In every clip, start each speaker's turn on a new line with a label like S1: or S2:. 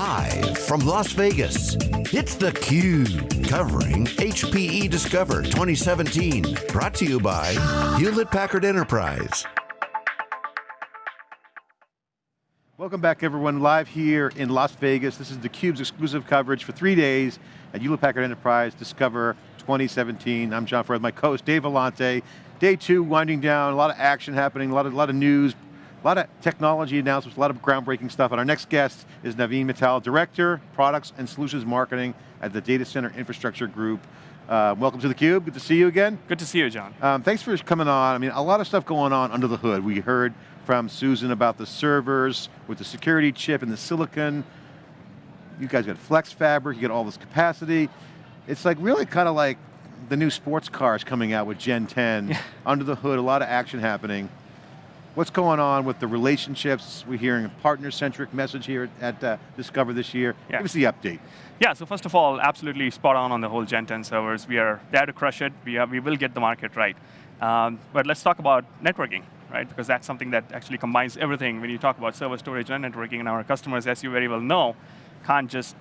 S1: Live from Las Vegas, it's theCUBE, covering HPE Discover 2017. Brought to you by Hewlett Packard Enterprise.
S2: Welcome back everyone, live here in Las Vegas. This is theCUBE's exclusive coverage for three days at Hewlett Packard Enterprise Discover 2017. I'm John Furrier, my co-host Dave Vellante. Day two winding down, a lot of action happening, a lot of, a lot of news, a lot of technology announcements, a lot of groundbreaking stuff, and our next guest is Naveen Mittal, Director, Products and Solutions Marketing at the Data Center Infrastructure Group. Uh, welcome to theCUBE, good to see you again.
S3: Good to see you, John.
S2: Um, thanks for coming on. I mean, a lot of stuff going on under the hood. We heard from Susan about the servers with the security chip and the silicon. You guys got flex fabric, you got all this capacity. It's like really kind of like the new sports cars coming out with Gen 10. under the hood, a lot of action happening. What's going on with the relationships? We're hearing a partner-centric message here at uh, Discover this year. Yeah. Give us the update.
S3: Yeah, so first of all, absolutely spot on on the whole Gen 10 servers. We are there to crush it. We, are, we will get the market right. Um, but let's talk about networking, right? Because that's something that actually combines everything when you talk about server storage and networking, and our customers, as you very well know, can't just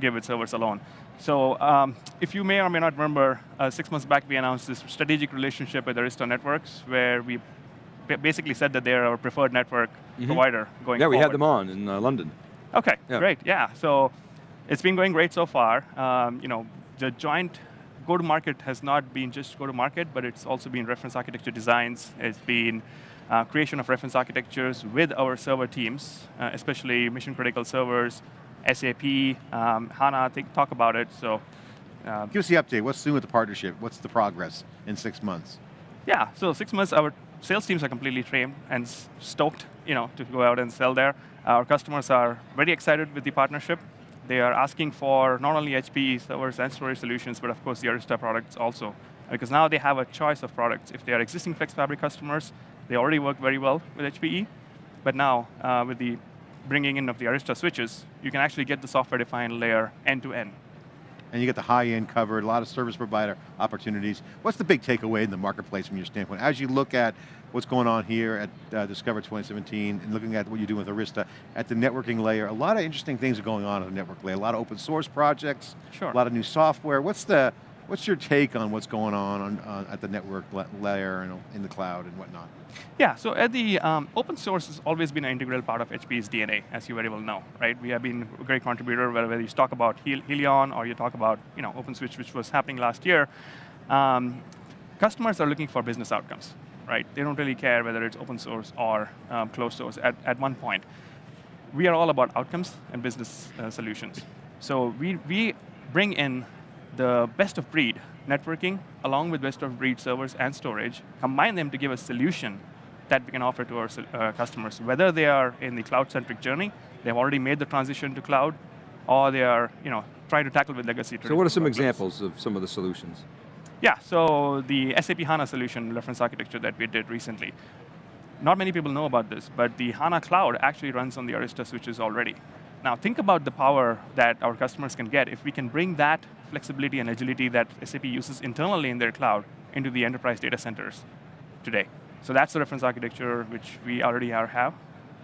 S3: give it servers alone. So um, if you may or may not remember, uh, six months back we announced this strategic relationship with Arista Networks, where we basically said that they're our preferred network mm -hmm. provider going
S4: Yeah, we
S3: forward.
S4: had them on in uh, London.
S3: Okay, yeah. great, yeah. So it's been going great so far. Um, you know, the joint go-to-market has not been just go-to-market, but it's also been reference architecture designs. It's been uh, creation of reference architectures with our server teams, uh, especially mission-critical servers, SAP, um, HANA, think, talk about it, so.
S2: Uh, Give us the update, what's new with the partnership? What's the progress in six months?
S3: Yeah, so six months, our sales teams are completely trained and stoked you know, to go out and sell there. Our customers are very excited with the partnership. They are asking for not only HPE servers and storage solutions, but of course the Arista products also. Because now they have a choice of products. If they are existing FlexFabric customers, they already work very well with HPE. But now, uh, with the bringing in of the Arista switches, you can actually get the software-defined layer end-to-end.
S2: And you get the high-end covered, a lot of service provider opportunities. What's the big takeaway in the marketplace from your standpoint? As you look at what's going on here at uh, Discover 2017 and looking at what you're doing with Arista at the networking layer, a lot of interesting things are going on at the network layer. A lot of open source projects,
S3: sure.
S2: a lot of new software. What's the, What's your take on what's going on, on uh, at the network layer and in the cloud and whatnot?
S3: Yeah, so at the um, open source has always been an integral part of HP's DNA, as you very well know, right? We have been a great contributor, whether you talk about Helion or you talk about you know, OpenSwitch, which was happening last year. Um, customers are looking for business outcomes, right? They don't really care whether it's open source or um, closed source at, at one point. We are all about outcomes and business uh, solutions. So we, we bring in the best of breed networking, along with best of breed servers and storage, combine them to give a solution that we can offer to our uh, customers, whether they are in the cloud-centric journey, they've already made the transition to cloud, or they are you know, trying to tackle with legacy.
S4: So what are some examples of some of the solutions?
S3: Yeah, so the SAP HANA solution reference architecture that we did recently. Not many people know about this, but the HANA cloud actually runs on the Arista switches already. Now think about the power that our customers can get if we can bring that flexibility and agility that SAP uses internally in their cloud into the enterprise data centers today. So that's the reference architecture which we already are, have.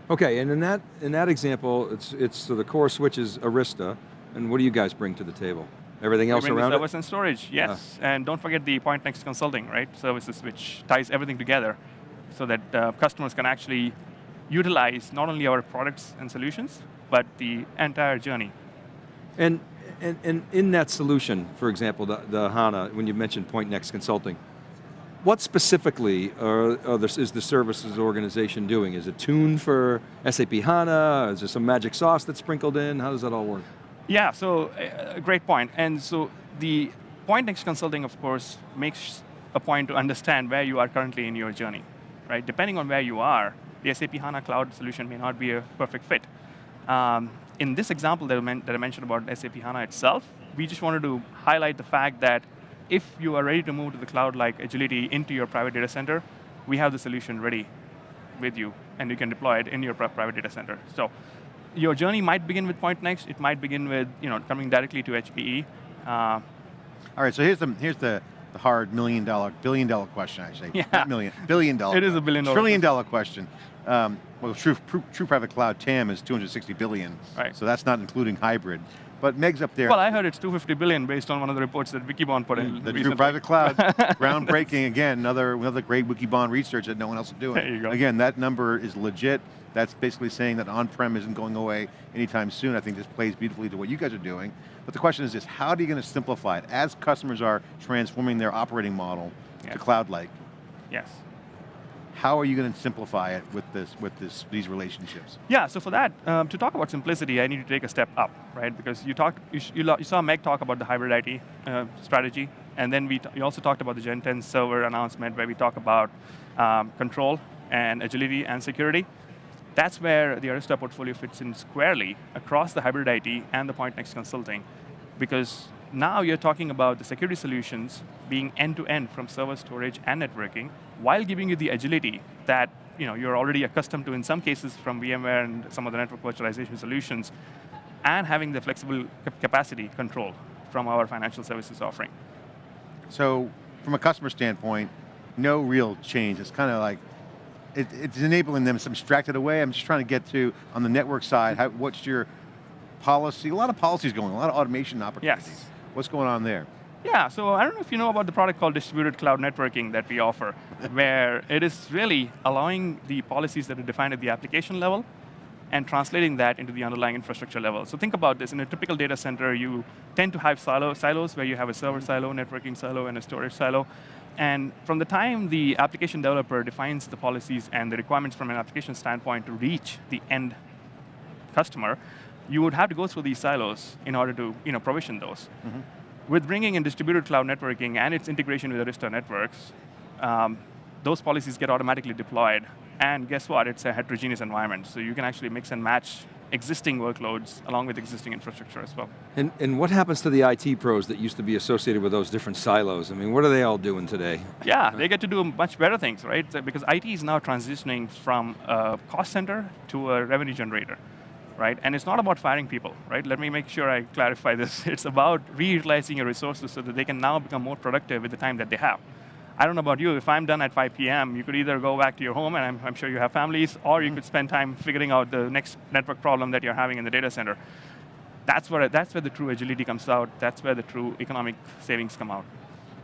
S4: Okay, and in that, in that example, it's, it's so the core switch is Arista, and what do you guys bring to the table? Everything else around it,
S3: service and storage, yes. Uh. And don't forget the Pointnext consulting, right? Services which ties everything together so that uh, customers can actually utilize not only our products and solutions, but the entire journey.
S4: And, and, and in that solution, for example, the, the HANA, when you mentioned Pointnext Consulting, what specifically are, are the, is the services organization doing? Is it tuned for SAP HANA? Is there some magic sauce that's sprinkled in? How does that all work?
S3: Yeah, so uh, great point. And so the Pointnext Consulting, of course, makes a point to understand where you are currently in your journey, right? Depending on where you are, the SAP HANA Cloud solution may not be a perfect fit. Um, in this example that I, that I mentioned about SAP HANA itself, we just wanted to highlight the fact that if you are ready to move to the cloud like agility into your private data center, we have the solution ready with you, and you can deploy it in your private data center. So your journey might begin with Pointnext, it might begin with you know, coming directly to HPE. Uh,
S2: All right, so here's the, here's the, the hard million dollar, billion dollar question actually.
S3: Yeah.
S2: Not million, billion dollar.
S3: It is a billion dollar.
S2: Trillion dollar question. Um, well, true, true, true private cloud TAM is 260 billion.
S3: Right.
S2: So that's not including hybrid. But Meg's up there.
S3: Well, I heard it's 250 billion based on one of the reports that Wikibon put in
S2: the
S3: recently.
S2: true private cloud, groundbreaking again, another, another great Wikibon research that no one else is doing.
S3: There you go.
S2: Again, that number is legit. That's basically saying that on-prem isn't going away anytime soon. I think this plays beautifully to what you guys are doing. But the question is this, how are you going to simplify it? As customers are transforming their operating model
S3: Yeah.
S2: to cloud-like,
S3: Yes.
S2: How are you going to simplify it with this, with this, these relationships?
S3: Yeah, so for that, um, to talk about simplicity, I need to take a step up, right? Because you talked, you, you, saw Meg talk about the hybrid IT uh, strategy, and then we, we also talked about the Gen 10 server announcement where we talk about um, control and agility and security. That's where the Arista portfolio fits in squarely across the hybrid IT and the Pointnext consulting, because now you're talking about the security solutions being end-to-end from server storage and networking, while giving you the agility that you know, you're already accustomed to in some cases from VMware and some of the network virtualization solutions, and having the flexible capacity control from our financial services offering.
S2: So, from a customer standpoint, no real change. It's kind of like, it, it's enabling them to abstract it away. I'm just trying to get to, on the network side, how, what's your policy? A lot of policies going, a lot of automation opportunities.
S3: Yes.
S2: What's going on there?
S3: Yeah, so I don't know if you know about the product called distributed cloud networking that we offer, where it is really allowing the policies that are defined at the application level and translating that into the underlying infrastructure level. So think about this, in a typical data center, you tend to have silo, silos where you have a server silo, networking silo, and a storage silo. And from the time the application developer defines the policies and the requirements from an application standpoint to reach the end customer, you would have to go through these silos in order to you know, provision those. With bringing in distributed cloud networking and its integration with Arista networks, um, those policies get automatically deployed. And guess what? It's a heterogeneous environment. So you can actually mix and match existing workloads along with existing infrastructure as well.
S4: And, and what happens to the IT pros that used to be associated with those different silos? I mean, what are they all doing today?
S3: Yeah, they get to do much better things, right? Because IT is now transitioning from a cost center to a revenue generator, right? And it's not about firing people, right? Let me make sure I clarify this. It's about reutilizing your resources so that they can now become more productive with the time that they have. I don't know about you, if I'm done at 5 p.m., you could either go back to your home, and I'm, I'm sure you have families, or you mm-hmm. could spend time figuring out the next network problem that you're having in the data center. That's where, that's where the true agility comes out. That's where the true economic savings come out.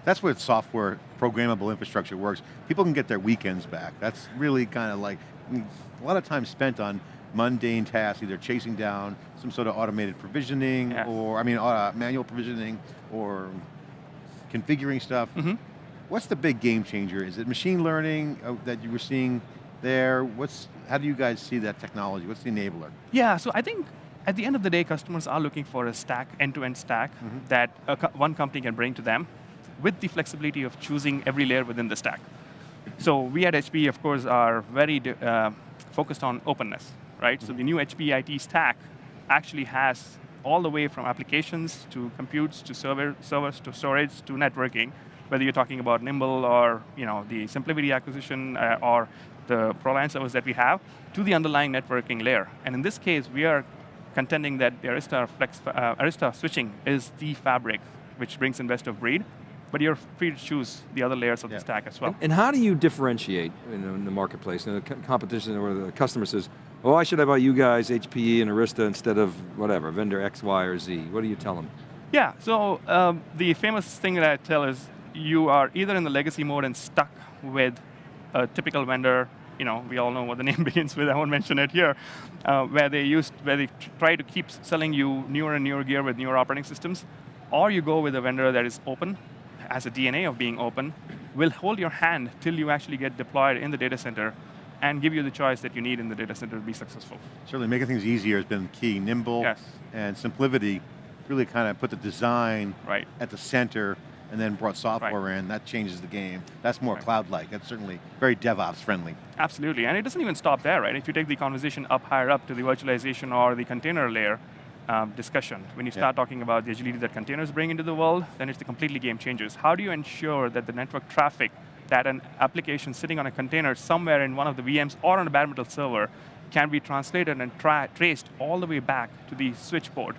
S2: That's where software, programmable infrastructure works. People can get their weekends back. That's really kind of like, a lot of time spent on mundane tasks, either chasing down some sort of automated provisioning, or, I mean, uh, manual provisioning, or configuring stuff.
S3: Mm-hmm.
S2: What's the big game changer? Is it machine learning uh, that you were seeing there? What's, how do you guys see that technology? What's the enabler?
S3: Yeah, so I think at the end of the day, customers are looking for a stack, end-to-end stack, that a co- one company can bring to them with the flexibility of choosing every layer within the stack. So we at HP, of course, are very uh, focused on openness, right? So the new HP IT stack actually has all the way from applications to computes to server, servers to storage to networking, whether you're talking about Nimble or you know, the SimpliVity acquisition uh, or the ProLiant servers that we have, to the underlying networking layer. And in this case, we are contending that the Arista, Flex, uh, Arista switching is the fabric which brings in best of breed, but you're free to choose the other layers of
S2: Yeah.
S3: the stack as well.
S4: And how do you differentiate in, in the marketplace? In the competition where the customer says, oh, I should have buy you guys, HPE and Arista instead of whatever, vendor X, Y, or Z? What do you tell them?
S3: Yeah, so um, the famous thing that I tell is you are either in the legacy mode and stuck with a typical vendor, you know, we all know what the name begins with, I won't mention it here, uh, where they used, where they try to keep selling you newer and newer gear with newer operating systems, or you go with a vendor that is open, has a DNA of being open, will hold your hand till you actually get deployed in the data center and give you the choice that you need in the data center to be successful.
S2: Certainly making things easier has been key. Nimble
S3: Yes.
S2: and SimpliVity really kind of put the design
S3: Right.
S2: at the center and then brought software in. That changes the game. That's more
S3: Right.
S2: cloud-like. That's certainly very DevOps friendly.
S3: Absolutely, and it doesn't even stop there, right? If you take the conversation up higher up to the virtualization or the container layer um, discussion, when you start talking about the agility that containers bring into the world, then it's the completely game changers. How do you ensure that the network traffic that an application sitting on a container somewhere in one of the VMs or on a bare metal server can be translated and tra traced all the way back to the switchboard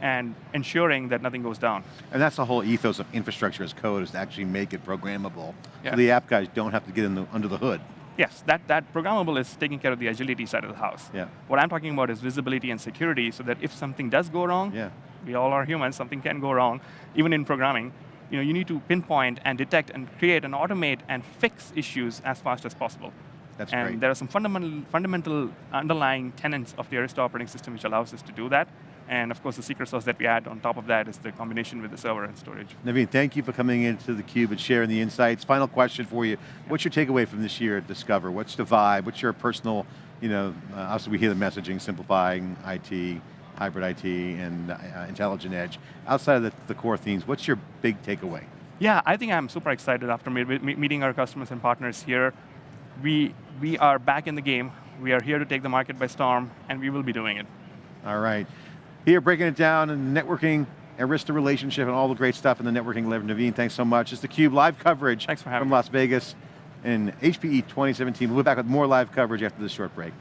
S3: and ensuring that nothing goes down.
S2: And that's the whole ethos of infrastructure as code is to actually make it programmable.
S3: Yeah.
S2: So the app guys don't have to get in the, under the hood.
S3: Yes, that, that programmable is taking care of the agility side of the house.
S2: Yeah.
S3: What I'm talking about is visibility and security so that if something does go wrong,
S2: Yeah.
S3: we all are humans, something can go wrong, even in programming, you know, you need to pinpoint and detect and create and automate and fix issues as fast as possible.
S2: That's
S3: and
S2: great.
S3: there are some fundamental, fundamental underlying tenets of the Arista operating system which allows us to do that. And of course, the secret sauce that we add on top of that is the combination with the server and storage.
S2: Naveen, thank you for coming into theCUBE and sharing the insights. Final question for you. What's your takeaway from this year at Discover? What's the vibe? What's your personal, you know, uh, obviously we hear the messaging, simplifying IT, hybrid IT, and uh, intelligent edge. Outside of the, the core themes, what's your big takeaway?
S3: Yeah, I think I'm super excited after me- me- meeting our customers and partners here. We, we are back in the game. We are here to take the market by storm, and we will be doing it.
S2: All right. Here, breaking it down and networking, Arista relationship, and all the great stuff in the networking. Naveen, thanks so much. It's theCUBE live coverage
S3: Thanks for having
S2: from
S3: me.
S2: Las Vegas in HPE 2017. We'll be back with more live coverage after this short break.